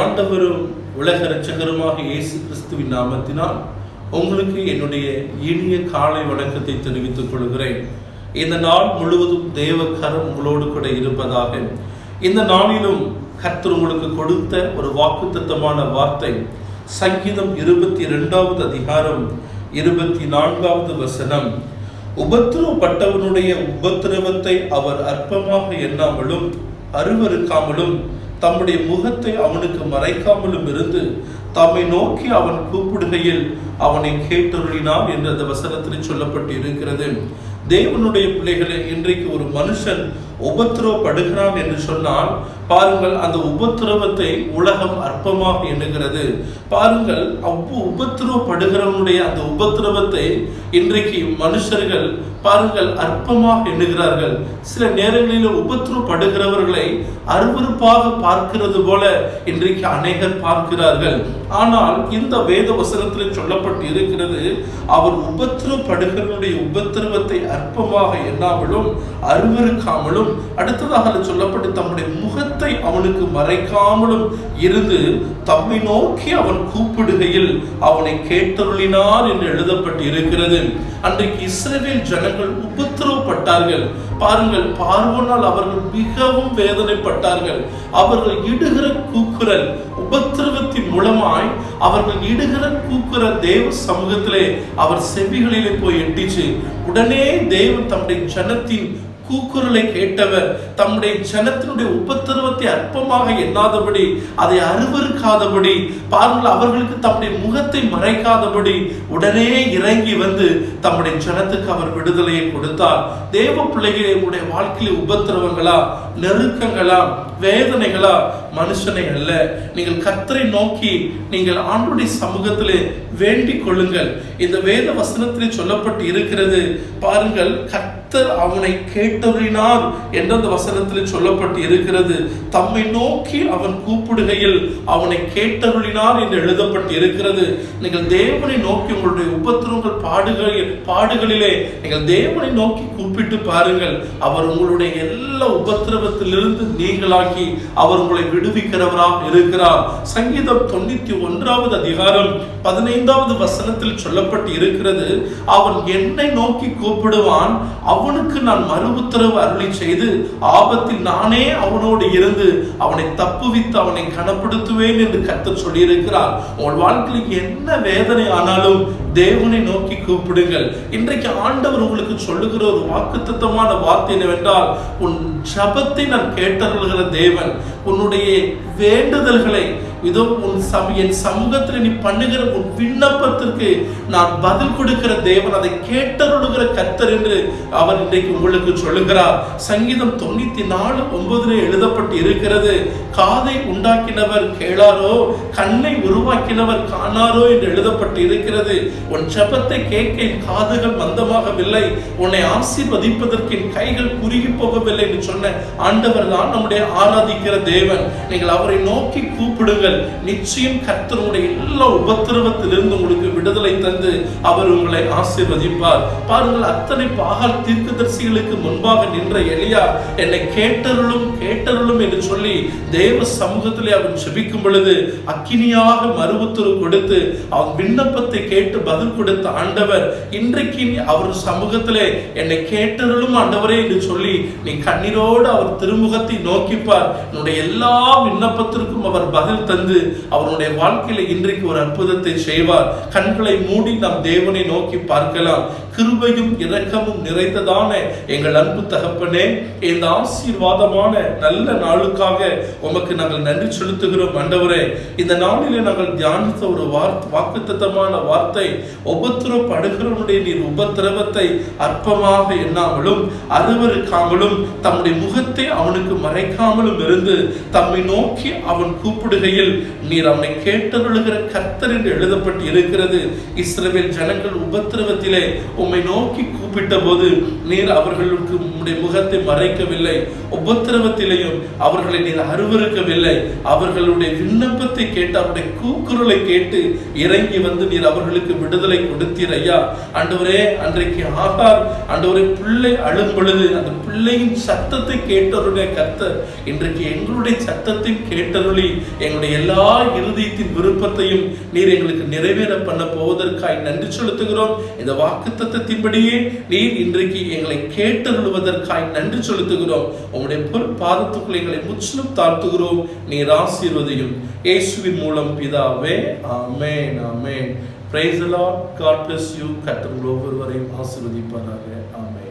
ஆண்டவரும் உலக இரட்சகருமாக இயேசு கிறிஸ்துவின் நாமத்தினால் உங்களுக்கு என்னுடைய இனிய காலை வணக்கத்தை தெரிவித்துக் கொள்கிறேன். இந்த நாள் முழுவதும் தேவ கரம் உங்களோடு கூட இருப்பதாக. இந்த நாளிலும் கர்த்தர் உங்களுக்கு கொடுத்த ஒரு வாக்குத்தத்தமான வார்த்தை. சங்கீதம் இருபத்தி இரண்டாவது அதிகாரம் இருபத்தி நான்காவது வசனம். உபத்திரவப்பட்டவனுடைய உபத்திரவத்தை அவர் அற்பமாக எண்ணாமலும் அருவறுக்காமலும் தம்முடைய முகத்தை அவனுக்கு மறைக்காமலும் இருந்து தம்மை நோக்கி அவன் கூப்பிடுகையில் அவனை கேட்டருளினான் என்று அந்த வசனத்தில் சொல்லப்பட்டு இருக்கிறது தேவனுடைய பிள்ளைகளை இன்றைக்கு ஒரு மனுஷன் உபத்திரவப்படுகிறான் என்று சொன்னால் பாருங்கள் அந்த உபத்திரவத்தை உலகம் அற்பமாக எண்ணுகிறது. பாருங்கள் அவ்வளவு உபத்திரவப்படுகிறவனுடைய அந்த உபத்திரவத்தை இன்றைக்கு மனுஷர்கள் பாருங்கள் அற்பமாக எண்ணுகிறார்கள். சில நேரங்களில் உபத்திரவப்படுகிறவர்களை அருவருப்பாக பார்க்கிறது போல இன்றைக்கு அநேகர் பார்க்கிறார்கள். ஆனால் இந்த வேத வசனத்தில் சொல்லப்பட்டு இருக்கிறது அவர் உபத்திரவப்படுகிறவனுடைய உபத்திரவத்தை அற்பமாக எண்ணாமலும் அருவருக்காமலும் அடுத்ததாக சொல்லப்பட்டு தம்முடைய முகத்தை அவனுக்கு மறைக்காமலும் இருந்து தம்மை நோக்கி அவன் கூப்பிடுகையில் அவனை கேட்டருளினார் என்று எழுதப்பட்டு இருக்கிறது அன்றைக்கு இஸ்ரேவேல் ஜனங்கள் துன்பப்பட்டார்கள் பாருங்கள் பார்வனால் அவர்கள் மிகவும் வேதனைப்பட்டார்கள். அவர்கள் இடுகிற கூக்குரல் உபத்திரவத்தின் மூலமாய் அவர்கள் இடுகிற கூக்குரல் தேவ சமூகத்திலே அவர் செவிகளிலே போய் எட்டிச்சு. உடனே தேவன் தம்முடைய ஜனத்தின் கூக்குரலை கேட்டவர் தம்முடைய ஜனத்தினுடைய உபத்திரவத்தை அற்பமாக எண்ணாதபடி அதை அருவருக்காதபடி பாருங்கள் அவர்களுக்கு தம்முடைய முகத்தை மறைக்காதபடி உடனே இறங்கி வந்து தம்முடைய ஜனத்துக்கு அவர் விடுதலையை கொடுத்தார். தேவ பிள்ளைகளை உங்களுடைய வாழ்க்கையில் உபத்திரவங்களா நெருக்கங்களா வேதனைகளா மனுஷனை அல்ல. நீங்கள் கர்த்தரை நோக்கி நீங்கள் ஆண்டுடைய சமூகத்திலே வேண்டிக் கொள்ளுங்கள். இந்த வேத வசனத்திலே சொல்லப்பட்டு இருக்கிறது பாருங்கள் கர்த்தர் அவனை கேட்டறினார் என்ற அந்த வசனத்தில் சொல்லப்பட்டு இருக்கிறது. தம்மை நோக்கி அவன் கூப்பிடுகையில் அவனை கேட்டருளினார் என்று எழுதப்பட்டு இருக்கிறது. நீங்கள் தேவனை நோக்கி உங்களுடைய உபத்திரங்கள் பாடுகளில் பாடுகளிலே நீங்கள் தேவனை நோக்கி கூப்பிட்டு பாருங்கள். அவர் உங்களுடைய எல்லா உபத்திரவத்திலிருந்து நீங்களாக்கி அவர் உங்களை விடுவிக்கிறவராக இருக்கிறார். சங்கீதம் தொண்ணூத்தி ஒன்றாவது அதிகாரம் பதினைந்தாவது வசனத்தில் சொல்லப்பட்டு இருக்கிறது அவன் என்னை நோக்கி கூப்பிடுவான் அவனுக்கு நான் மறு உத்தரவு அருளி செய்து ஆபத்தில் நானே அவனோடு இருந்து அவனை தப்புவித்து அவனை கனப்படுத்துவேன் என்று கத்து சொல்லியிருக்கிறார். உங்கள் வாழ்க்கையில் என்ன வேதனை ஆனாலும் தேவனை நோக்கி கூப்பிடுங்கள். இன்றைக்கு ஆண்டவர் உங்களுக்கு சொல்லுகிற ஒரு வாக்கு வார்த்தை என்னவென்றால் உன் ஜபத்தை நான் கேட்டருள்கிற தேவன் உன்னுடைய வேண்டுதல்களை இதோ உன் சம என் சமூகத்தில் நீ பண்ணுகிற உன் விண்ணப்பத்திற்கு நான் பதில் கொடுக்கிற தேவன் அதை கேட்டருடுகிற கர்த்தர் என்று அவர் இன்றைக்கு உங்களுக்கு சொல்லுகிறார். சங்கீதம் தொண்ணூத்தி நாலு ஒன்பதுல எழுதப்பட்டு இருக்கிறது காதை உண்டாக்கினவர் கேளாரோ கண்ணை உருவாக்கினவர் காணாரோ என்று எழுதப்பட்டு இருக்கிறது. உன் ஜபத்தை கேட்க என் காதுகள் மந்தமாகவில்லை உன்னை ஆசீர்வதிப்பதற்கு என் கைகள் குறுகி போகவில்லை என்று சொன்ன ஆண்டவர் தான் நம்முடைய ஆராதிக்கிற தேவன். நீங்கள் அவரை நோக்கி கூப்பிடுங்கள். நிச்சயம் கர்த்தனுடைய எல்லா உபத்திரவத்திலிருந்து உங்களுக்கு விடுதலை தந்து அவர் உங்களை ஆசீர்வதிப்பார். பாருங்கள் அத்தனை பாகால் தீர்க்கதரிசிகளுக்கு முன்பாக நின்ற எலியா என்னை கேட்டருளும் கேட்டருளும் என்று சொல்லி தேவ சமூகத்திலே அவன் செபிக்கும் பொழுது அக்கினியாக மறு கொடுத்து அவன் விண்ணப்பத்தை கேட்டு பதில் கொடுத்த ஆண்டவர் இன்றைக்கு நீ அவர் சமூகத்திலே என்னை கேட்டருளும் ஆண்டவரே என்று சொல்லி நீ கண்ணீரோடு அவர் திருமுகத்தை நோக்கிப்பார். என்னுடைய எல்லா விண்ணப்பத்திற்கும் அவர் பதில் தந்து அவருடைய வாழ்க்கையில இன்றைக்கு ஒரு அற்புதத்தை செய்வார். கண் கண்களை மூடி நம் தேவனை நோக்கி பார்க்கலாம். கிருபையும் இரக்கமும் நிறைந்ததான எங்கள் அன்பு தகப்பனே இந்த ஆசீர்வாதமான நல்ல நாளுக்காக உமக்கு நாங்கள் நன்றி செலுத்துகிறோம் ஆண்டவரே. இந்த நாளிலே நாங்கள் தியானித்த ஒரு வார்த்தை வாக்குத்தத்தமான வார்த்தை உபத்திரப்படுகிறவனுடைய நீர் உபத்திரவத்தை அற்பமாக எண்ணாமலும் அருவருக்காமலும் தம்முடைய முகத்தை அவனுக்கு மறைக்காமலும் இருந்து தம்மை நோக்கி அவன் கூப்பிடுகையில் நீர் அவனை கேட்டருளுகிற கர்த்தர் என்று எழுதப்பட்டு இருக்கிறது இஸ்ரவேல் ஜனங்கள் உபத்திரவத்திலே உம்மை நோக்கி கூப்பிட்ட போது நீர் அவர்களுக்கு உம்முடைய முகத்தை மறைக்கவில்லை. உபத்திரவத்திலையும் அவர்களை நீர் அருவருக்கவில்லை. அவர்களுடைய விண்ணப்பத்தை கேட்டு அவருடைய கூக்குரலை கேட்டு இறங்கி வந்து நீர் அவர்களுக்கு விடுதலை கொடுத்தீர் ஐயா. ஆண்டவரே அன்றைக்கு ஆகார் ஆண்டவரே பிள்ளை அழும் பொழுது அந்த பிள்ளையின் சத்தத்தை கேட்டருடைய கர்த்தர் இன்றைக்கு எங்களுடைய சத்தத்தை கேட்டருளி எங்களுடைய எல்லா இருதயத்தின் விருப்பத்தையும் நீர் எங்களுக்கு நிறைவேற பண்ண போவதற்காய் நன்றி செலுத்துகிறோம். இந்த வாக்கு தத்தத்தின்படியே நீர் இன்றைக்கு எங்களை கேட்டருள்வதற்காய் நன்றி செலுத்துகிறோம். உங்களுடைய பொற்பாதத்துக்குள் எங்களை முற்றிலும் தாழ்த்துகிறோம். நீர் ஆசீர்வதையும். இயேசுவின் மூலம் பிதாவே ஆமேன் ஆமேன். Praise Lord God bless you கர்த்தர் ஒவ்வொருவரையும் ஆசீர்வதிப்பாராக. ஆமேன்.